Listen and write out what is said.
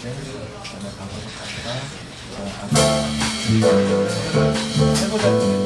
실 그다음에 방금 갔다가 해보자